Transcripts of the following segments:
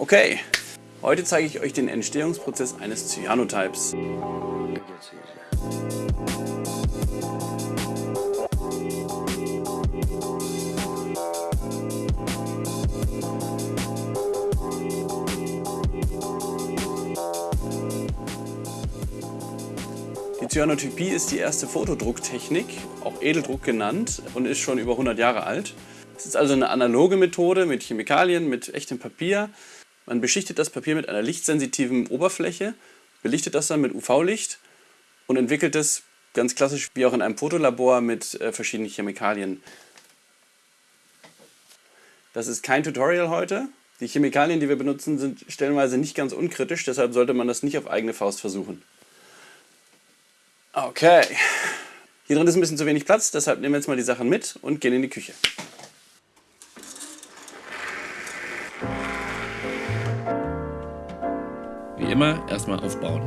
Okay, heute zeige ich euch den Entstehungsprozess eines Cyanotypes. Die Cyanotypie ist die erste Fotodrucktechnik, auch Edeldruck genannt, und ist schon über 100 Jahre alt. Es ist also eine analoge Methode mit Chemikalien, mit echtem Papier. Man beschichtet das Papier mit einer lichtsensitiven Oberfläche, belichtet das dann mit UV-Licht und entwickelt es ganz klassisch wie auch in einem Fotolabor mit äh, verschiedenen Chemikalien. Das ist kein Tutorial heute. Die Chemikalien, die wir benutzen, sind stellenweise nicht ganz unkritisch, deshalb sollte man das nicht auf eigene Faust versuchen. Okay, hier drin ist ein bisschen zu wenig Platz, deshalb nehmen wir jetzt mal die Sachen mit und gehen in die Küche. Immer, erstmal aufbauen.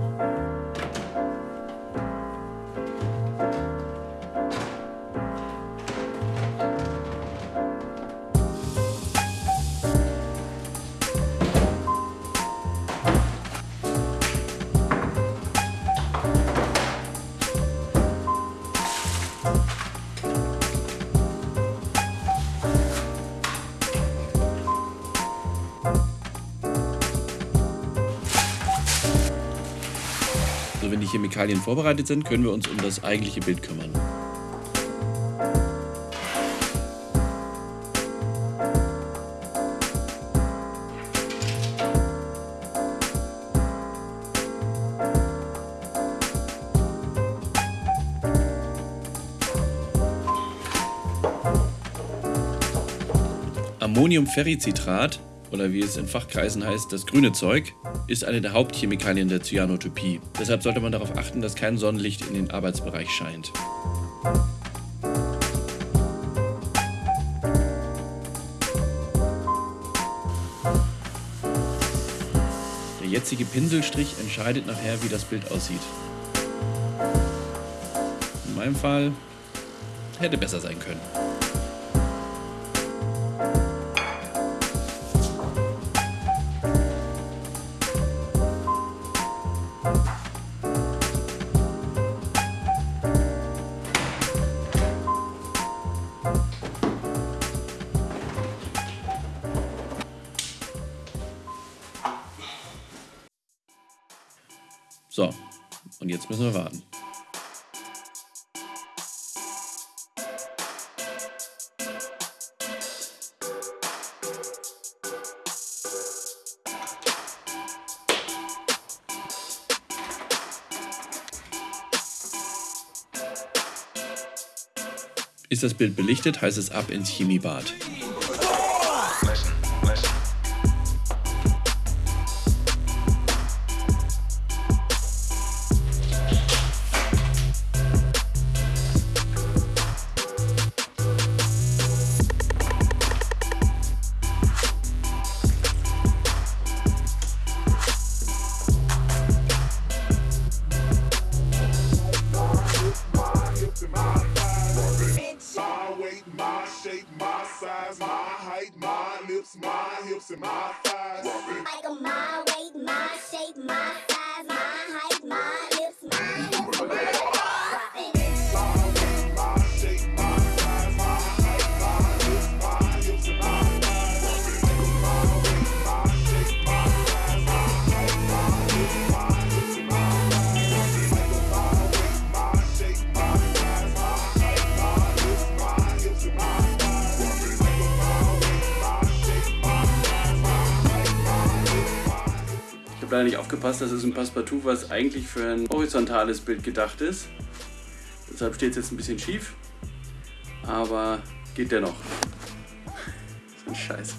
So, die Chemikalien vorbereitet sind, können wir uns um das eigentliche Bild kümmern. Ammoniumferricitrat, oder wie es in Fachkreisen heißt, das grüne Zeug, ist eine der Hauptchemikalien der Cyanotopie. Deshalb sollte man darauf achten, dass kein Sonnenlicht in den Arbeitsbereich scheint. Der jetzige Pinselstrich entscheidet nachher, wie das Bild aussieht. In meinem Fall hätte besser sein können. So, und jetzt müssen wir warten. Ist das Bild belichtet, heißt es ab ins Chemiebad. Weight, my shape, my size, my height, my lips, my hips, and my thighs. Like my weight, my shape, my leider nicht aufgepasst, das ist ein Passepartout, was eigentlich für ein horizontales Bild gedacht ist. Deshalb steht es jetzt ein bisschen schief, aber geht dennoch. so ein Scheiß.